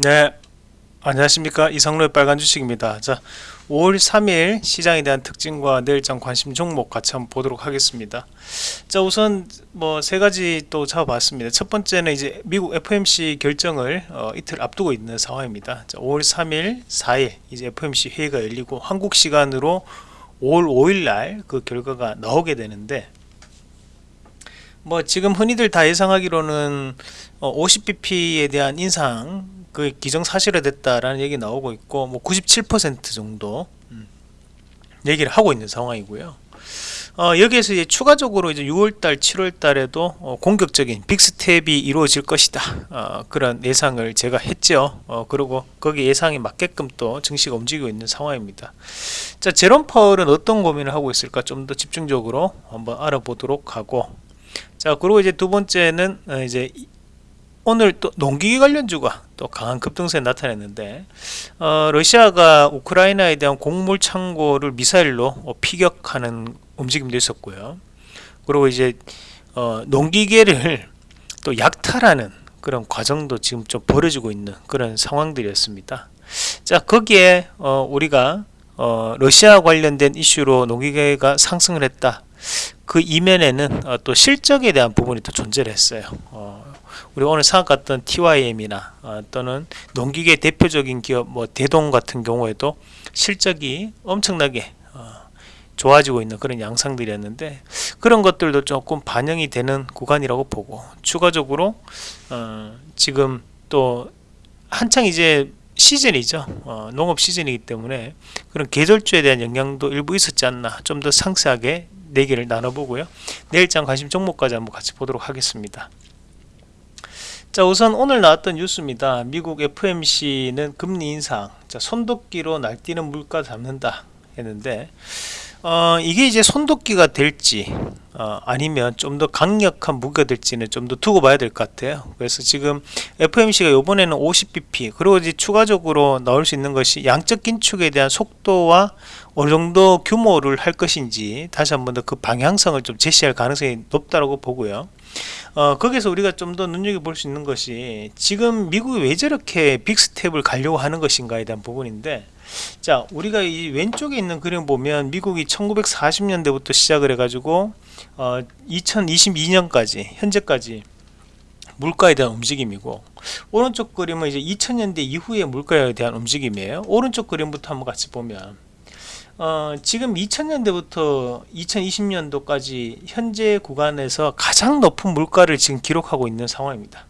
네. 안녕하십니까. 이성로의 빨간 주식입니다. 자 5월 3일 시장에 대한 특징과 내일장 관심 종목 같이 한번 보도록 하겠습니다. 자 우선 뭐 세 가지 또 잡아봤습니다. 첫 번째는 이제 미국 FOMC 결정을 어, 이틀 앞두고 있는 상황입니다. 자 5월 3일 4일 이제 FOMC 회의가 열리고 한국 시간으로 5월 5일 날 그 결과가 나오게 되는데 뭐 지금 흔히들 다 예상하기로는 50bp에 어, 대한 인상 그 기정사실화됐다라는 얘기 나오고 있고 뭐 97% 정도 음, 얘기를 하고 있는 상황이고요. 어, 여기에서 이제 추가적으로 이제 6월달, 7월달에도 어, 공격적인 빅스텝이 이루어질 것이다. 어, 그런 예상을 제가 했죠. 어, 그리고 거기 예상에 맞게끔 또 증시가 움직이고 있는 상황입니다. 자, 제롬 파월은 어떤 고민을 하고 있을까 좀 더 집중적으로 한번 알아보도록 하고 자 그리고 이제 두 번째는 어, 이제 오늘 또 농기계 관련주가 또 강한 급등세 나타냈는데 어, 러시아가 우크라이나에 대한 곡물 창고를 미사일로 어, 피격하는 움직임도 있었고요. 그리고 이제 어, 농기계를 또 약탈하는 그런 과정도 지금 좀 벌어지고 있는 그런 상황들이었습니다. 자 거기에 어, 우리가 어, 러시아 관련된 이슈로 농기계가 상승을 했다. 그 이면에는 어, 또 실적에 대한 부분이 또 존재를 했어요. 어, 우리 오늘 생각했던 TYM이나 어, 또는 농기계 대표적인 기업 뭐 대동 같은 경우에도 실적이 엄청나게 어, 좋아지고 있는 그런 양상들이었는데 그런 것들도 조금 반영이 되는 구간이라고 보고 추가적으로 어, 지금 또 한창 이제 시즌이죠. 어, 농업 시즌이기 때문에 그런 계절주에 대한 영향도 일부 있었지 않나 좀 더 상세하게 내기를 나눠보고요. 내일장 관심 종목까지 한번 같이 보도록 하겠습니다 자 우선 오늘 나왔던 뉴스입니다. 미국 FMC는 금리 인상 자 손도끼로 날뛰는 물가 잡는다 했는데 어, 이게 이제 손도끼가 될지 어, 아니면 좀 더 강력한 무기가 될지는 좀 더 두고 봐야 될 것 같아요. 그래서 지금 FMC가 이번에는 50bp 그리고 이제 추가적으로 나올 수 있는 것이 양적 긴축에 대한 속도와 어느 정도 규모를 할 것인지 다시 한 번 더 그 방향성을 좀 제시할 가능성이 높다고 보고요 어, 거기서 우리가 좀 더 눈여겨볼 수 있는 것이 지금 미국이 왜 저렇게 빅스텝을 가려고 하는 것인가에 대한 부분인데 자 우리가 이 왼쪽에 있는 그림 보면 미국이 1940년대부터 시작을 해가지고 어, 2022년까지 현재까지 물가에 대한 움직임이고 오른쪽 그림은 이제 2000년대 이후의 물가에 대한 움직임이에요. 오른쪽 그림부터 한번 같이 보면 어, 지금 2000년대부터 2020년도까지 현재 구간에서 가장 높은 물가를 지금 기록하고 있는 상황입니다.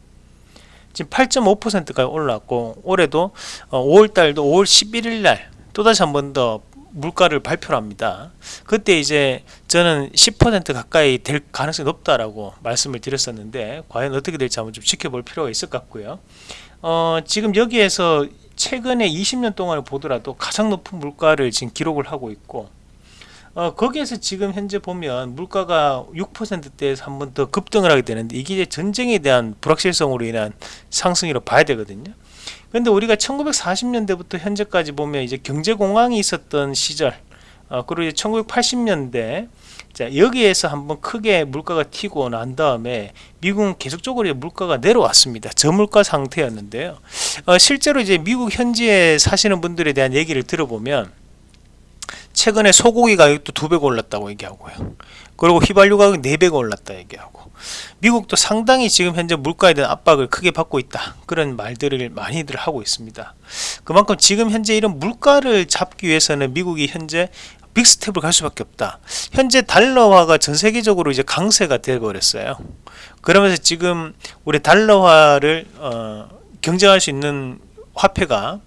지금 8.5%까지 올랐고 올해도 어, 5월달도 5월 11일 날 또다시 한 번 더 물가를 발표를 합니다. 그때 이제 저는 10% 가까이 될 가능성이 높다라고 말씀을 드렸었는데 과연 어떻게 될지 한번 좀 지켜볼 필요가 있을 것 같고요. 어, 지금 여기에서 최근에 20년 동안을 보더라도 가장 높은 물가를 지금 기록을 하고 있고 어, 거기에서 지금 현재 보면 물가가 6%대에서 한 번 더 급등을 하게 되는데 이게 이제 전쟁에 대한 불확실성으로 인한 상승이라고 봐야 되거든요. 근데 우리가 1940년대부터 현재까지 보면 이제 경제공황이 있었던 시절 어, 그리고 이제 1980년대 자 여기에서 한번 크게 물가가 튀고 난 다음에 미국은 계속적으로 물가가 내려왔습니다. 저물가 상태였는데요. 어, 실제로 이제 미국 현지에 사시는 분들에 대한 얘기를 들어보면 최근에 소고기 가격도 두 배가 올랐다고 얘기하고요. 그리고 휘발유 가격 4배가 올랐다 얘기하고 미국도 상당히 지금 현재 물가에 대한 압박을 크게 받고 있다. 그런 말들을 많이들 하고 있습니다. 그만큼 지금 현재 이런 물가를 잡기 위해서는 미국이 현재 빅스텝을 갈 수밖에 없다. 현재 달러화가 전 세계적으로 이제 강세가 되어 버렸어요. 그러면서 지금 우리 달러화를 어, 경쟁할 수 있는 화폐가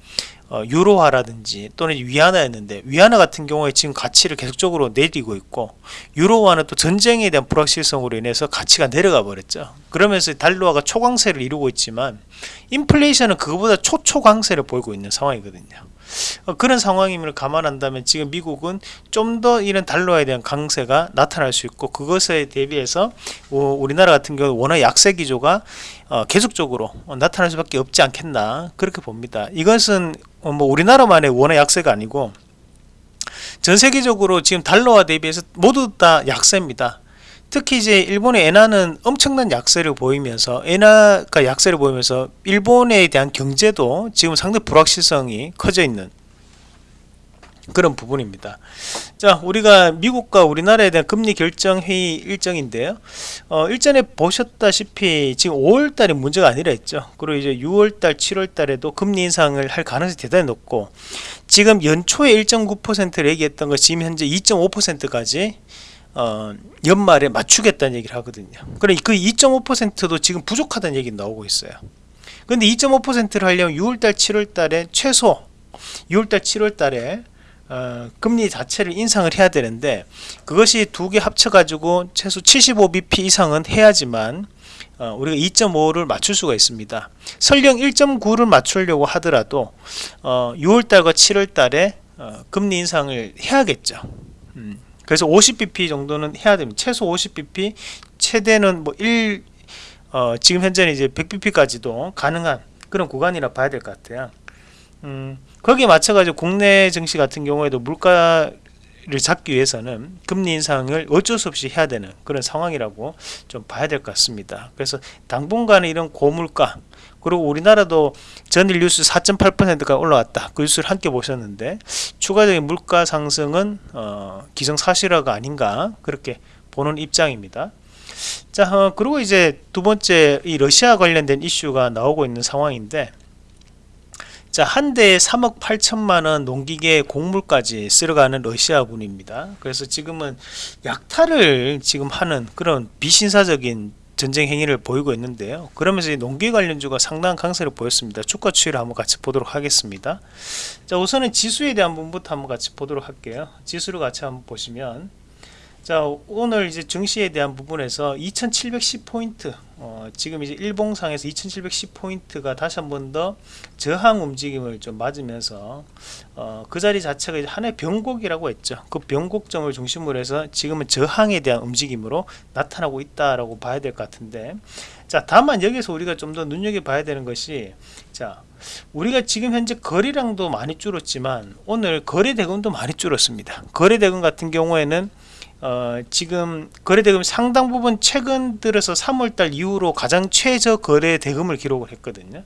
어, 유로화라든지 또는 위안화였는데 위안화 같은 경우에 지금 가치를 계속적으로 내리고 있고 유로화는 또 전쟁에 대한 불확실성으로 인해서 가치가 내려가 버렸죠 그러면서 달러화가 초강세를 이루고 있지만 인플레이션은 그거보다 초초강세를 보이고 있는 상황이거든요 어, 그런 상황임을 감안한다면 지금 미국은 좀 더 이런 달러에 대한 강세가 나타날 수 있고 그것에 대비해서 우리나라 같은 경우 워낙 약세 기조가 어, 계속적으로 나타날 수밖에 없지 않겠나 그렇게 봅니다. 이것은 어, 뭐 우리나라만의 원화 약세가 아니고 전 세계적으로 지금 달러와 대비해서 모두 다 약세입니다. 특히 이제 일본의 엔화는 엄청난 약세를 보이면서 엔화가 약세를 보이면서 일본에 대한 경제도 지금 상당히 불확실성이 커져 있는 그런 부분입니다. 자, 우리가 미국과 우리나라에 대한 금리 결정 회의 일정인데요. 어, 일전에 보셨다시피 지금 5월 달에 문제가 아니라 했죠. 그리고 이제 6월 달, 7월 달에도 금리 인상을 할 가능성이 대단히 높고 지금 연초에 1.9%를 얘기했던 거 지금 현재 2.5%까지 어, 연말에 맞추겠다는 얘기를 하거든요. 그래 그 2.5%도 지금 부족하다는 얘기 나오고 있어요. 근데 2.5%를 하려면 6월달, 7월달에 최소 6월달, 7월달에 어, 금리 자체를 인상을 해야 되는데 그것이 두 개 합쳐가지고 최소 75bp 이상은 해야지만 어, 우리가 2.5를 맞출 수가 있습니다. 설령 1.9를 맞추려고 하더라도 어, 6월달과 7월달에 어, 금리 인상을 해야겠죠. 음, 그래서 50bp 정도는 해야 됩니다. 최소 50bp, 최대는 뭐 1, 어, 지금 현재는 이제 100bp까지도 가능한 그런 구간이라 봐야 될 것 같아요. 음, 거기에 맞춰가지고 국내 증시 같은 경우에도 물가를 잡기 위해서는 금리 인상을 어쩔 수 없이 해야 되는 그런 상황이라고 좀 봐야 될 것 같습니다. 그래서 당분간은 이런 고물가 그리고 우리나라도 전일 뉴스 4.8%가 올라왔다. 그 뉴스를 함께 보셨는데 추가적인 물가 상승은 어, 기정사실화가 아닌가 그렇게 보는 입장입니다. 자, 어, 그리고 이제 두 번째 이 러시아 관련된 이슈가 나오고 있는 상황인데 자, 한 대에 3억 8천만 원 농기계 곡물까지 쓸어가는 러시아군입니다. 그래서 지금은 약탈을 지금 하는 그런 비신사적인 전쟁 행위를 보이고 있는데요. 그러면서 농기 관련주가 상당한 강세를 보였습니다. 주가 추이를 한번 같이 보도록 하겠습니다. 자, 우선은 지수에 대한 부분부터 한번 같이 보도록 할게요. 지수를 같이 한번 보시면 자 오늘 이제 증시에 대한 부분에서 2710포인트 어, 지금 이제 일봉상에서 2710포인트가 다시 한 번 더 저항 움직임을 좀 맞으면서 어, 그 자리 자체가 이제 하나의 변곡이라고 했죠. 그 변곡점을 중심으로 해서 지금은 저항에 대한 움직임으로 나타나고 있다라고 봐야 될 것 같은데. 자 다만 여기서 우리가 좀 더 눈여겨봐야 되는 것이 자 우리가 지금 현재 거래량도 많이 줄었지만 오늘 거래 대금도 많이 줄었습니다. 거래 대금 같은 경우에는 어, 지금 거래 대금 상당 부분 최근 들어서 3월달 이후로 가장 최저 거래 대금을 기록을 했거든요.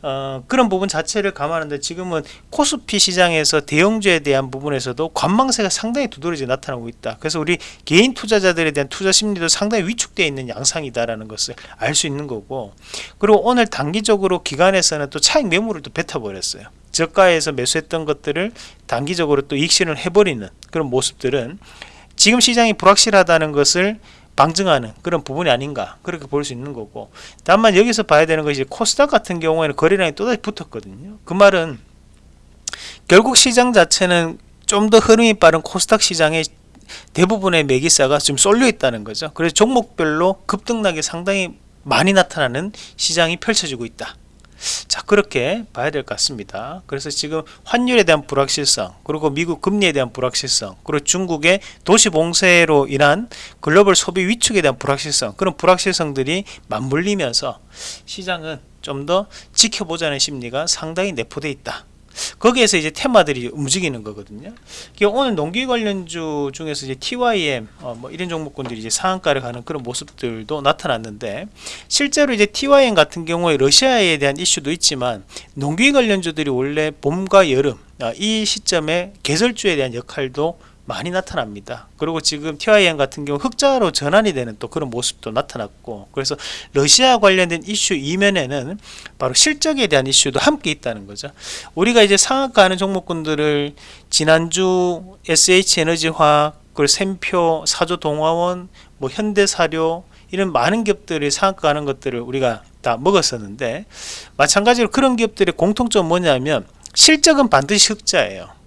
어, 그런 부분 자체를 감안하는데 지금은 코스피 시장에서 대형주에 대한 부분에서도 관망세가 상당히 두드러지 나타나고 있다. 그래서 우리 개인 투자자들에 대한 투자 심리도 상당히 위축되어 있는 양상이다라는 것을 알 수 있는 거고 그리고 오늘 단기적으로 기관에서는 또 차익 매물을 또 뱉어버렸어요. 저가에서 매수했던 것들을 단기적으로 또 익신을 해버리는 그런 모습들은 지금 시장이 불확실하다는 것을 방증하는 그런 부분이 아닌가 그렇게 볼 수 있는 거고. 다만 여기서 봐야 되는 것이 코스닥 같은 경우에는 거래량이 또다시 붙었거든요. 그 말은 결국 시장 자체는 좀 더 흐름이 빠른 코스닥 시장의 대부분의 매기사가 지금 쏠려 있다는 거죠. 그래서 종목별로 급등락이 상당히 많이 나타나는 시장이 펼쳐지고 있다 자 그렇게 봐야 될 것 같습니다. 그래서 지금 환율에 대한 불확실성 그리고 미국 금리에 대한 불확실성 그리고 중국의 도시 봉쇄로 인한 글로벌 소비 위축에 대한 불확실성 그런 불확실성들이 맞물리면서 시장은 좀 더 지켜보자는 심리가 상당히 내포되어 있다 거기에서 이제 테마들이 움직이는 거거든요. 오늘 농기 관련주 중에서 이제 TYM 어, 뭐 이런 종목군들이 이제 상한가를 가는 그런 모습들도 나타났는데 실제로 이제 TYM 같은 경우에 러시아에 대한 이슈도 있지만 농기 관련주들이 원래 봄과 여름 어, 이 시점에 개설주에 대한 역할도 많이 나타납니다. 그리고 지금 TIM 같은 경우 흑자로 전환이 되는 또 그런 모습도 나타났고 그래서 러시아 관련된 이슈 이면에는 바로 실적에 대한 이슈도 함께 있다는 거죠. 우리가 이제 상한가 하는 종목군들을 지난주 SH에너지화학 그리고 샘표, 사조동화원, 뭐 현대사료 이런 많은 기업들이 상한가 하는 것들을 우리가 다 먹었었는데 마찬가지로 그런 기업들의 공통점 뭐냐면 실적은 반드시 흑자예요.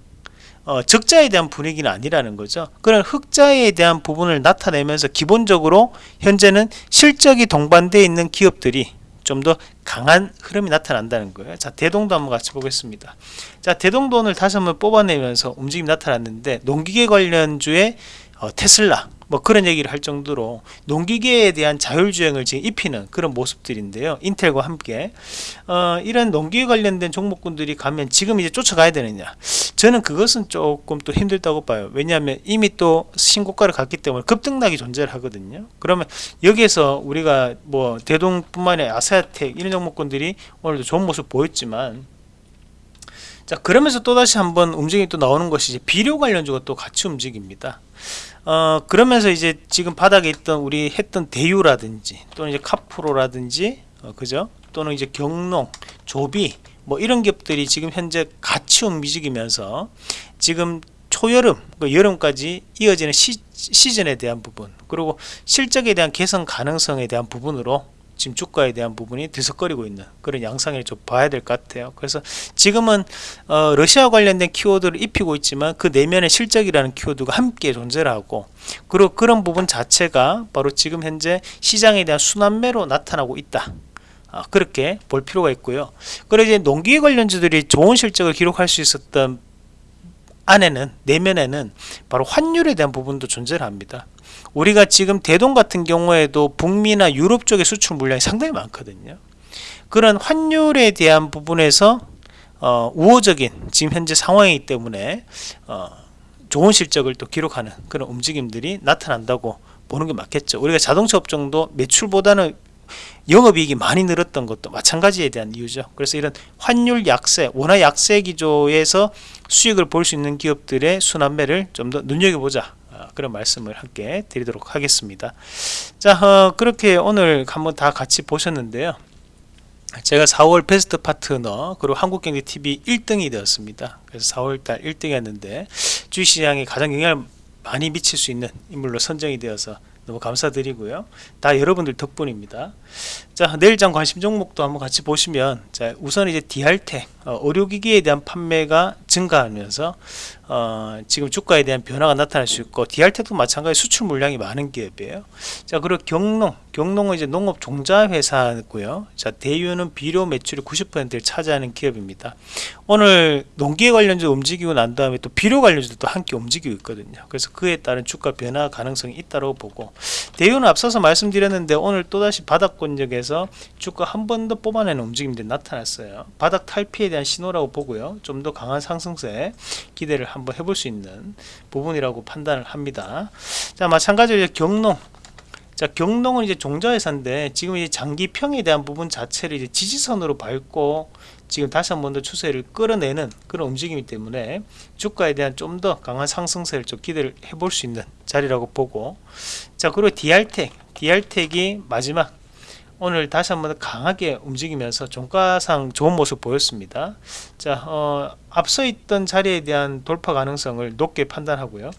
어, 적자에 대한 분위기는 아니라는 거죠. 그런 흑자에 대한 부분을 나타내면서 기본적으로 현재는 실적이 동반되어 있는 기업들이 좀 더 강한 흐름이 나타난다는 거예요. 자, 대동도 한번 같이 보겠습니다. 자, 대동돈을 다시 한번 뽑아내면서 움직임이 나타났는데 농기계 관련주의 어, 테슬라 뭐 그런 얘기를 할 정도로 농기계에 대한 자율주행을 지금 입히는 그런 모습들인데요. 인텔과 함께 어, 이런 농기계 관련된 종목군들이 가면 지금 이제 쫓아가야 되느냐? 저는 그것은 조금 또 힘들다고 봐요. 왜냐하면 이미 또 신고가를 갔기 때문에 급등락이 존재를 하거든요. 그러면 여기에서 우리가 뭐 대동뿐만 아니라 아세아텍 이런 종목군들이 오늘도 좋은 모습 보였지만 자 그러면서 또다시 한번 움직임이 또 나오는 것이 이제 비료 관련주가 또 같이 움직입니다. 어 그러면서 이제 지금 바닥에 있던 우리 했던 대유라든지 또는 이제 카프로라든지 어, 그죠? 또는 이제 경농, 조비 뭐 이런 기업들이 지금 현재 같이 움직이면서 지금 초여름, 그 여름까지 이어지는 시, 시즌에 대한 부분 그리고 실적에 대한 개선 가능성에 대한 부분으로 지금 주가에 대한 부분이 들썩거리고 있는 그런 양상을 좀 봐야 될 것 같아요. 그래서 지금은 어, 러시아 관련된 키워드를 입히고 있지만 그 내면에 실적이라는 키워드가 함께 존재를 하고 그리고 그런 부분 자체가 바로 지금 현재 시장에 대한 순환매로 나타나고 있다. 아, 그렇게 볼 필요가 있고요. 그리고 이제 농기계 관련주들이 좋은 실적을 기록할 수 있었던 안에는 내면에는 바로 환율에 대한 부분도 존재를 합니다. 우리가 지금 대동 같은 경우에도 북미나 유럽 쪽의 수출 물량이 상당히 많거든요. 그런 환율에 대한 부분에서 어, 우호적인 지금 현재 상황이기 때문에 어, 좋은 실적을 또 기록하는 그런 움직임들이 나타난다고 보는 게 맞겠죠. 우리가 자동차 업종도 매출보다는 영업이익이 많이 늘었던 것도 마찬가지에 대한 이유죠. 그래서 이런 환율 약세, 원화 약세 기조에서 수익을 볼 수 있는 기업들의 순환매를 좀 더 눈여겨보자. 어, 그런 말씀을 함께 드리도록 하겠습니다. 자, 어, 그렇게 오늘 한번 다 같이 보셨는데요. 제가 4월 베스트 파트너 그리고 한국경제TV 1등이 되었습니다. 그래서 4월달 1등이었는데 주식시장에 가장 영향을 많이 미칠 수 있는 인물로 선정이 되어서 너무 감사드리고요. 다 여러분들 덕분입니다. 자 내일장 관심 종목도 한번 같이 보시면 자 우선 이제 디알텍 어, 의료기기에 대한 판매가 증가하면서 어, 지금 주가에 대한 변화가 나타날 수 있고 디알텍도 마찬가지 수출 물량이 많은 기업이에요. 자 그리고 경농 경농은 이제 농업 종자 회사고요. 자 대유는 비료 매출의 90%를 차지하는 기업입니다. 오늘 농기계 관련주 움직이고 난 다음에 또 비료 관련주도 또 함께 움직이고 있거든요. 그래서 그에 따른 주가 변화 가능성이 있다고 보고 대유는 앞서서 말씀드렸는데 오늘 또다시 바닥권역에서 주가 한 번 더 뽑아내는 움직임들이 나타났어요. 바닥 탈피에 대한 신호라고 보고요. 좀 더 강한 상승세 기대를 한번 해볼 수 있는 부분이라고 판단을 합니다. 자 마찬가지로 경농 자 경농은 이제 종자회사인데 지금 이제 장기평에 대한 부분 자체를 이제 지지선으로 밟고 지금 다시 한 번 더 추세를 끌어내는 그런 움직임이기 때문에 주가에 대한 좀 더 강한 상승세를 좀 기대를 해볼 수 있는 자리라고 보고 자 그리고 디알텍 디알텍이 마지막 오늘 다시 한번 강하게 움직이면서 종가상 좋은 모습 보였습니다. 자, 어, 앞서 있던 자리에 대한 돌파 가능성을 높게 판단하고요.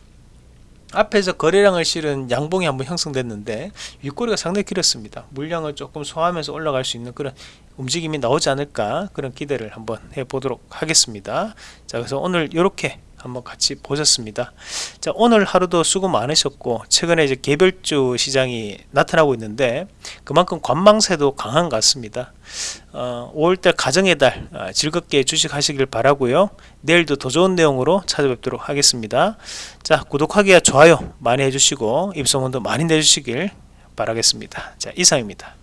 앞에서 거래량을 실은 양봉이 한번 형성됐는데 윗꼬리가 상당히 길었습니다. 물량을 조금 소화하면서 올라갈 수 있는 그런 움직임이 나오지 않을까 그런 기대를 한번 해보도록 하겠습니다. 자, 그래서 오늘 이렇게 한번 같이 보셨습니다. 자, 오늘 하루도 수고 많으셨고 최근에 이제 개별주 시장이 나타나고 있는데 그만큼 관망세도 강한 것 같습니다. 어, 5월달 가정의 달 어, 즐겁게 주식하시길 바라고요. 내일도 더 좋은 내용으로 찾아뵙도록 하겠습니다. 자, 구독하기와 좋아요 많이 해주시고 입소문도 많이 내주시길 바라겠습니다. 자, 이상입니다.